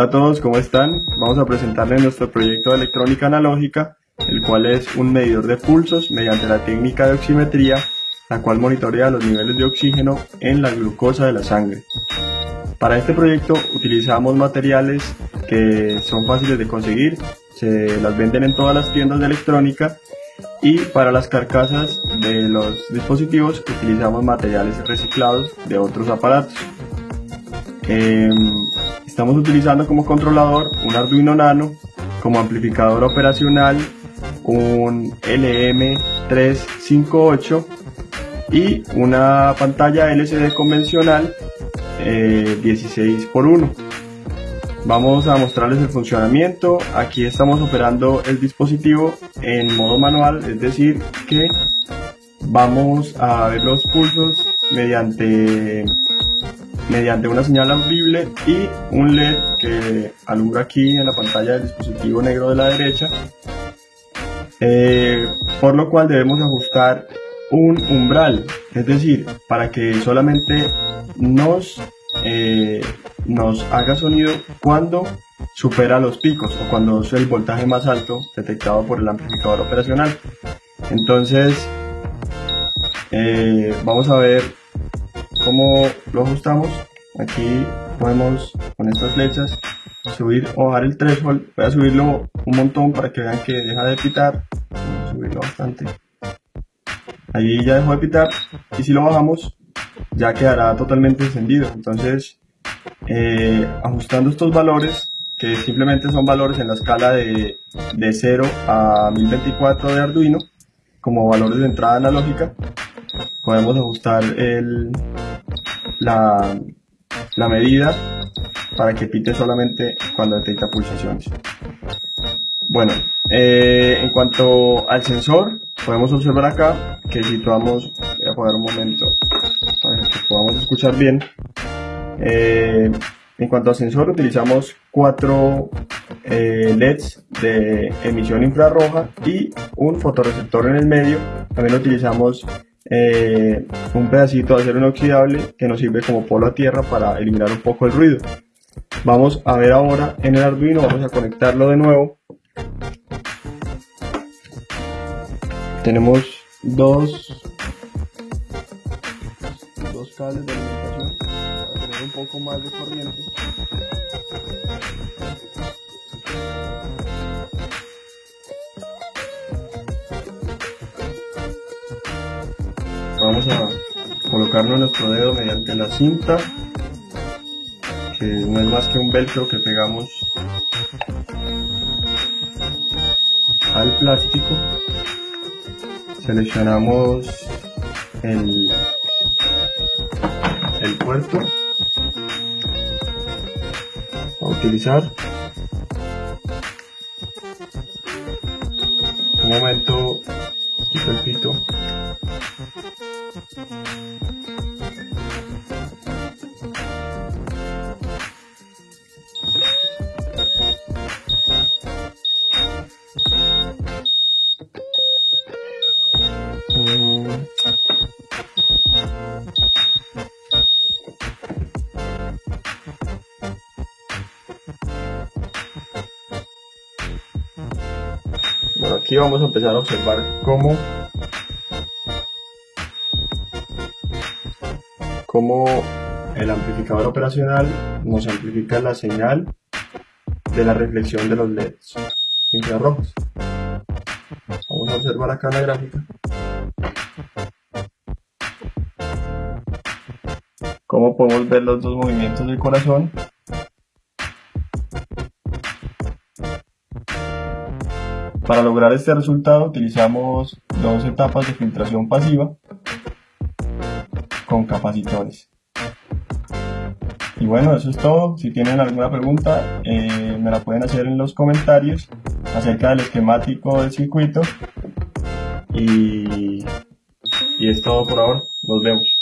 Hola a todos, ¿cómo están? Vamos a presentarles nuestro proyecto de electrónica analógica, el cual es un medidor de pulsos mediante la técnica de oximetría, la cual monitorea los niveles de oxígeno en la glucosa de la sangre. Para este proyecto utilizamos materiales que son fáciles de conseguir, se las venden en todas las tiendas de electrónica y para las carcasas de los dispositivos utilizamos materiales reciclados de otros aparatos. Em, estamos utilizando como controlador un Arduino Nano, como amplificador operacional un LM358 y una pantalla LCD convencional 16 x 1 Vamos a mostrarles el funcionamiento. Aquí estamos operando el dispositivo en modo manual, es decir que vamos a ver los pulsos mediante, mediante una señal audible y un LED que alumbra aquí en la pantalla del dispositivo negro de la derecha. Eh, por lo cual debemos ajustar un umbral, es decir, para que solamente nos eh, nos haga sonido cuando supera los picos o cuando es el voltaje más alto detectado por el amplificador operacional. Entonces, eh, vamos a ver cómo lo ajustamos. Aquí podemos con estas flechas subir o bajar el threshold. Voy a subirlo un montón para que vean que deja de pitar. subirlo bastante. Ahí ya dejó de pitar. Y si lo bajamos, ya quedará totalmente encendido. Entonces, eh, ajustando estos valores, que simplemente son valores en la escala de, de 0 a 1024 de Arduino, como valores de entrada analógica, podemos ajustar el, la, la medida para que pite solamente cuando detecta pulsaciones. Bueno, eh, en cuanto al sensor, podemos observar acá que situamos, voy a poner un momento para que podamos escuchar bien, eh, en cuanto a sensor, utilizamos cuatro eh, LEDs de emisión infrarroja y un fotorreceptor en el medio. También utilizamos eh, un pedacito de acero inoxidable que nos sirve como polo a tierra para eliminar un poco el ruido. Vamos a ver ahora en el Arduino, vamos a conectarlo de nuevo. Tenemos dos, cables de alimentación un poco más de corriente. Vamos a colocarnos nuestro dedo mediante la cinta, que no es más que un velcro que pegamos al plástico. Seleccionamos el, el puerto utilizar. Un momento, quito el Bueno, aquí vamos a empezar a observar cómo, cómo el amplificador operacional nos amplifica la señal de la reflexión de los LEDs infrarrojos. Vamos a observar acá la gráfica. Cómo podemos ver los dos movimientos del corazón Para lograr este resultado utilizamos dos etapas de filtración pasiva con capacitores. Y bueno, eso es todo. Si tienen alguna pregunta, eh, me la pueden hacer en los comentarios acerca del esquemático del circuito. Y, y es todo por ahora. Nos vemos.